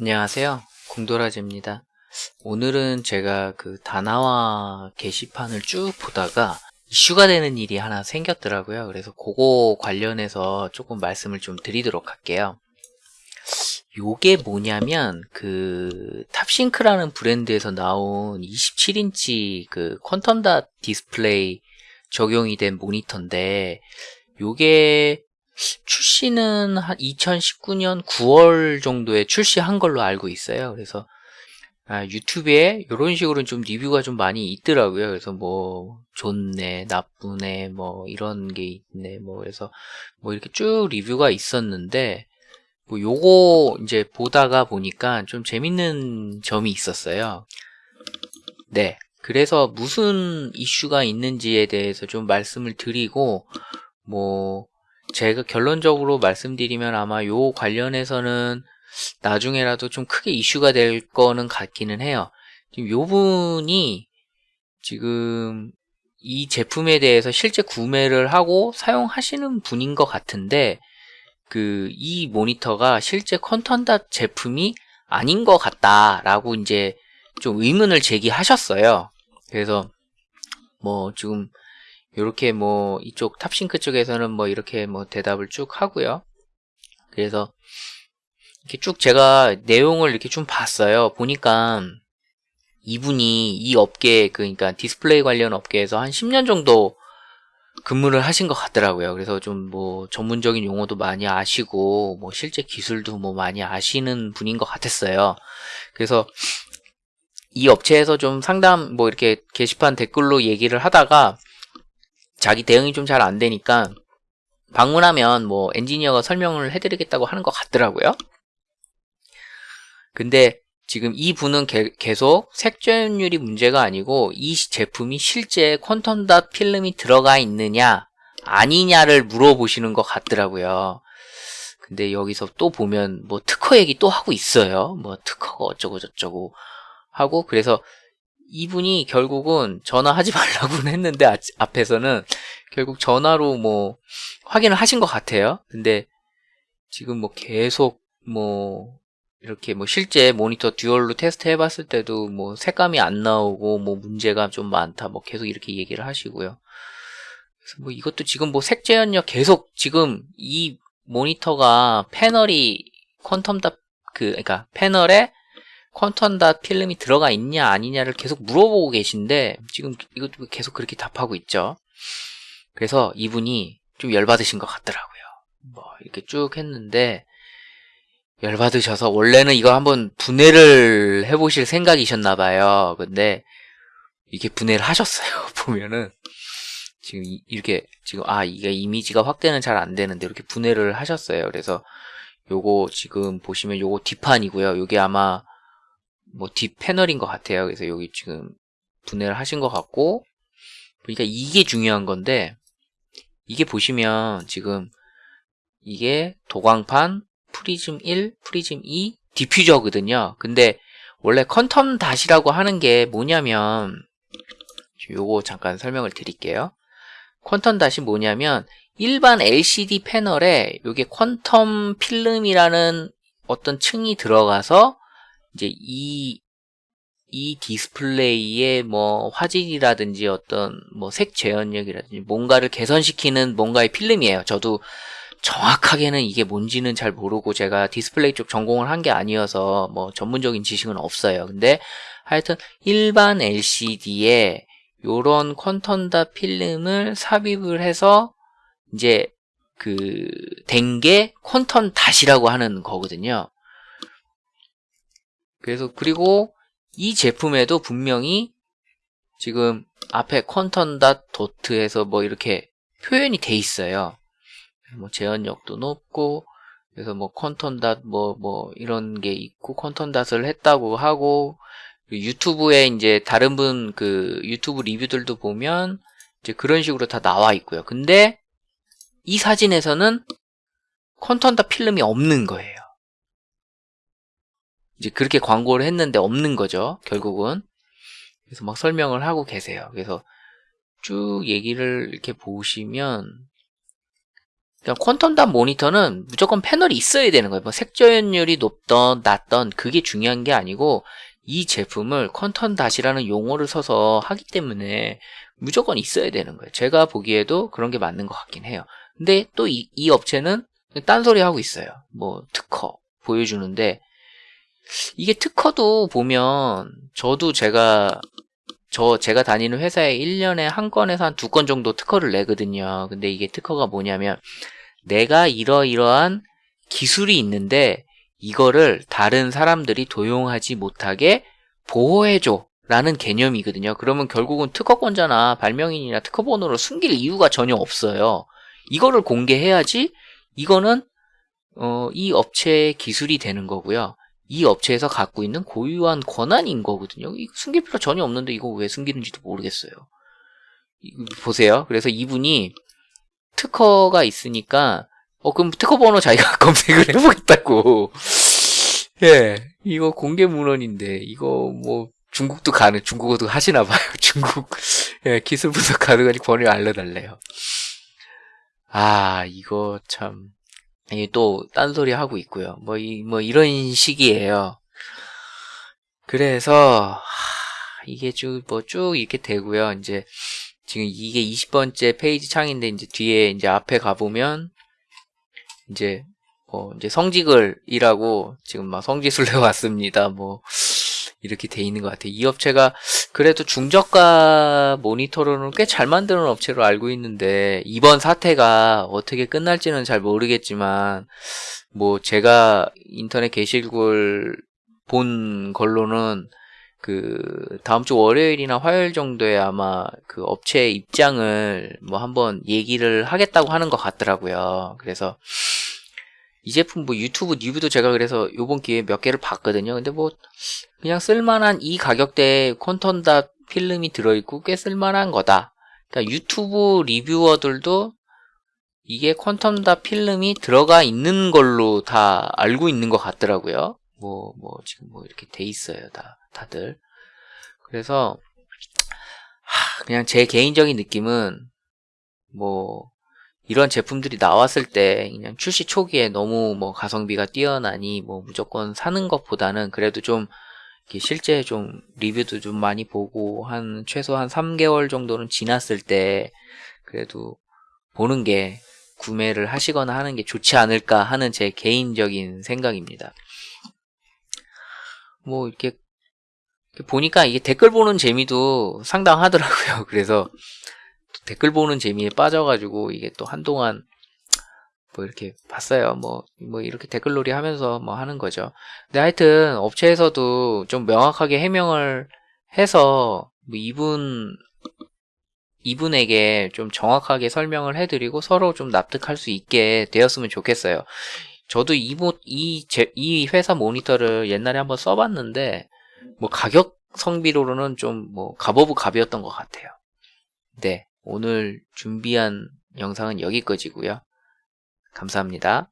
안녕하세요. 공도라지입니다. 오늘은 제가 그 다나와 게시판을 쭉 보다가 이슈가 되는 일이 하나 생겼더라고요. 그래서 그거 관련해서 조금 말씀을 좀 드리도록 할게요. 요게 뭐냐면 그 탑싱크라는 브랜드에서 나온 27인치 그 quantum dot 디스플레이 적용이 된 모니터인데 요게 출시는 한 2019년 9월 정도에 출시한 걸로 알고 있어요. 그래서 아, 유튜브에 이런 식으로 좀 리뷰가 좀 많이 있더라고요. 그래서 뭐 좋네, 나쁘네, 뭐 이런 게 있네, 뭐 그래서 뭐 이렇게 쭉 리뷰가 있었는데 뭐 요거 이제 보다가 보니까 좀 재밌는 점이 있었어요. 네. 그래서 무슨 이슈가 있는지에 대해서 좀 말씀을 드리고 뭐 제가 결론적으로 말씀드리면 아마 요 관련해서는 나중에라도 좀 크게 이슈가 될 거는 같기는 해요. 지금 요 분이 지금 이 제품에 대해서 실제 구매를 하고 사용하시는 분인 것 같은데 그 이 모니터가 실제 컨턴닷 제품이 아닌 것 같다라고 이제 좀 의문을 제기하셨어요. 그래서 뭐 지금 이렇게 뭐 이쪽 탑싱크 쪽에서는 뭐 이렇게 뭐 대답을 쭉 하고요. 그래서 이렇게 쭉 제가 내용을 이렇게 좀 봤어요. 보니까 이분이 이 업계 그러니까 디스플레이 관련 업계에서 한 10년 정도 근무를 하신 것 같더라고요. 그래서 좀 뭐 전문적인 용어도 많이 아시고 뭐 실제 기술도 뭐 많이 아시는 분인 것 같았어요. 그래서 이 업체에서 좀 상담 뭐 이렇게 게시판 댓글로 얘기를 하다가 자기 대응이 좀 잘 안 되니까 방문하면 뭐 엔지니어가 설명을 해드리겠다고 하는 것 같더라고요. 근데 지금 이 분은 게, 계속 색조율이 문제가 아니고 이 제품이 실제 퀀텀 닷 필름이 들어가 있느냐 아니냐를 물어보시는 것 같더라고요. 근데 여기서 또 보면 뭐 특허 얘기 또 하고 있어요. 뭐 특허가 어쩌고 저쩌고 하고 그래서 이분이 결국은 전화하지 말라고는 했는데 아, 앞에서는 결국 전화로 뭐 확인을 하신 것 같아요. 근데 지금 뭐 계속 뭐 이렇게 뭐 실제 모니터 듀얼로 테스트 해봤을 때도 뭐 색감이 안 나오고 뭐 문제가 좀 많다 뭐 계속 이렇게 얘기를 하시고요. 그래서 뭐 이것도 지금 뭐 색 재현력 계속 지금 이 모니터가 패널이 퀀텀 다그 그러니까 패널에 퀀텀닷 필름이 들어가 있냐 아니냐를 계속 물어보고 계신데 지금 이것도 계속 그렇게 답하고 있죠. 그래서 이분이 좀 열받으신 것 같더라고요. 뭐 이렇게 쭉 했는데 열받으셔서 원래는 이거 한번 분해를 해보실 생각이셨나 봐요. 근데 이게 분해를 하셨어요. 보면은 지금 이렇게 지금 아 이게 이미지가 확대는 잘 안 되는데 이렇게 분해를 하셨어요. 그래서 요거 지금 보시면 요거 뒷판이고요. 요게 아마 뭐 뒷 패널인 것 같아요. 그래서 여기 지금 분해를 하신 것 같고 그러니까 이게 중요한 건데 이게 보시면 지금 이게 도광판 프리즘 1, 프리즘 2, 디퓨저거든요. 근데 원래 quantum dot이라고 하는 게 뭐냐면 요거 잠깐 설명을 드릴게요. quantum dot이 뭐냐면 일반 LCD 패널에 요게 quantum 필름이라는 어떤 층이 들어가서 이제 이, 이 디스플레이의 뭐 화질이라든지 어떤 뭐 색 재현력이라든지 뭔가를 개선시키는 뭔가의 필름이에요. 저도 정확하게는 이게 뭔지는 잘 모르고 제가 디스플레이 쪽 전공을 한 게 아니어서 뭐 전문적인 지식은 없어요. 근데 하여튼 일반 LCD에 요런 퀀텀다 필름을 삽입을 해서 이제 그 된게 퀀텀 닷이라고 하는 거거든요. 그래서 그리고 이 제품에도 분명히 지금 앞에 컨턴닷 도트에서 뭐 이렇게 표현이 돼 있어요. 뭐 재현력도 높고 그래서 뭐 컨턴닷 뭐 뭐 이런 게 있고 컨턴닷을 했다고 하고 유튜브에 이제 다른 분 그 유튜브 리뷰들도 보면 이제 그런 식으로 다 나와 있고요. 근데 이 사진에서는 컨턴닷 필름이 없는 거예요. 이제 그렇게 광고를 했는데 없는 거죠. 결국은. 그래서 막 설명을 하고 계세요. 그래서 쭉 얘기를 이렇게 보시면 그러니까 퀀텀답 모니터는 무조건 패널이 있어야 되는 거예요. 뭐 색조연율이 높던 낮던 그게 중요한 게 아니고 이 제품을 퀀텀닷이라는 용어를 써서 하기 때문에 무조건 있어야 되는 거예요. 제가 보기에도 그런 게 맞는 것 같긴 해요. 근데 또 이 이 업체는 딴소리 하고 있어요. 뭐 특허 보여주는데 이게 특허도 보면 저도 제가 저 제가 다니는 회사에 1년에 한 건에서 한 두 건 정도 특허를 내거든요. 근데 이게 특허가 뭐냐면 내가 이러이러한 기술이 있는데 이거를 다른 사람들이 도용하지 못하게 보호해줘 라는 개념이거든요. 그러면 결국은 특허권자나 발명인이나 특허번호를 숨길 이유가 전혀 없어요. 이거를 공개해야지 이거는 어, 이 업체의 기술이 되는 거고요. 이 업체에서 갖고 있는 고유한 권한인 거거든요. 이거 숨길 필요 전혀 없는데 이거 왜 숨기는지도 모르겠어요. 이- 보세요. 그래서 이분이 특허가 있으니까 어 그럼 특허 번호 자기가 검색을 해보겠다고. 예, 이거 공개 문헌인데 이거 뭐 중국도 가능, 중국어도 하시나 봐요. 중국 예, 기술 분석 가능하니 번호를 알려달래요. 아 이거 참. 이또 딴소리 하고 있고요. 뭐, 이, 뭐, 이런 식이에요. 그래서, 하, 이게 쭉, 뭐, 쭉 이렇게 되고요. 이제, 지금 이게 20번째 페이지 창인데, 이제 뒤에, 이제 앞에 가보면, 이제, 뭐, 이제 성직을 일하고, 지금 막 성지순례 왔습니다. 뭐, 이렇게 돼 있는 것 같아요. 이 업체가 그래도 중저가 모니터로는 꽤 잘 만드는 업체로 알고 있는데 이번 사태가 어떻게 끝날지는 잘 모르겠지만 뭐 제가 인터넷 게시글 본 걸로는 그 다음 주 월요일이나 화요일 정도에 아마 그 업체 입장을 뭐 한번 얘기를 하겠다고 하는 것 같더라고요. 그래서 이 제품 뭐 유튜브 리뷰도 제가 그래서 요번 기회에 몇 개를 봤거든요. 근데 뭐 그냥 쓸만한 이 가격대에 콘턴다 필름이 들어있고 꽤 쓸만한 거다. 그러니까 유튜브 리뷰어들도 이게 퀀텀다 필름이 들어가 있는 걸로 다 알고 있는 것 같더라고요. 뭐, 뭐, 지금 뭐 이렇게 돼 있어요. 다, 다들. 그래서, 하, 그냥 제 개인적인 느낌은, 뭐, 이런 제품들이 나왔을 때 그냥 출시 초기에 너무 뭐 가성비가 뛰어나니 뭐 무조건 사는 것보다는 그래도 좀 실제 좀 리뷰도 좀 많이 보고 한 최소 한 3개월 정도는 지났을 때 그래도 보는 게 구매를 하시거나 하는 게 좋지 않을까 하는 제 개인적인 생각입니다. 뭐 이렇게 보니까 이게 댓글 보는 재미도 상당하더라고요. 그래서 댓글 보는 재미에 빠져가지고 이게 또 한동안 뭐 이렇게 봤어요. 뭐, 뭐 이렇게 댓글놀이 하면서 뭐 하는 거죠. 근데 하여튼 업체에서도 좀 명확하게 해명을 해서 뭐 이분, 이분에게 좀 정확하게 설명을 해드리고 서로 좀 납득할 수 있게 되었으면 좋겠어요. 저도 이, 모, 이, 제, 이 회사 모니터를 옛날에 한번 써봤는데 뭐 가격 성비로는 좀뭐 갑오브 갑이었던 것 같아요. 네. 오늘 준비한 영상은 여기까지고요. 감사합니다.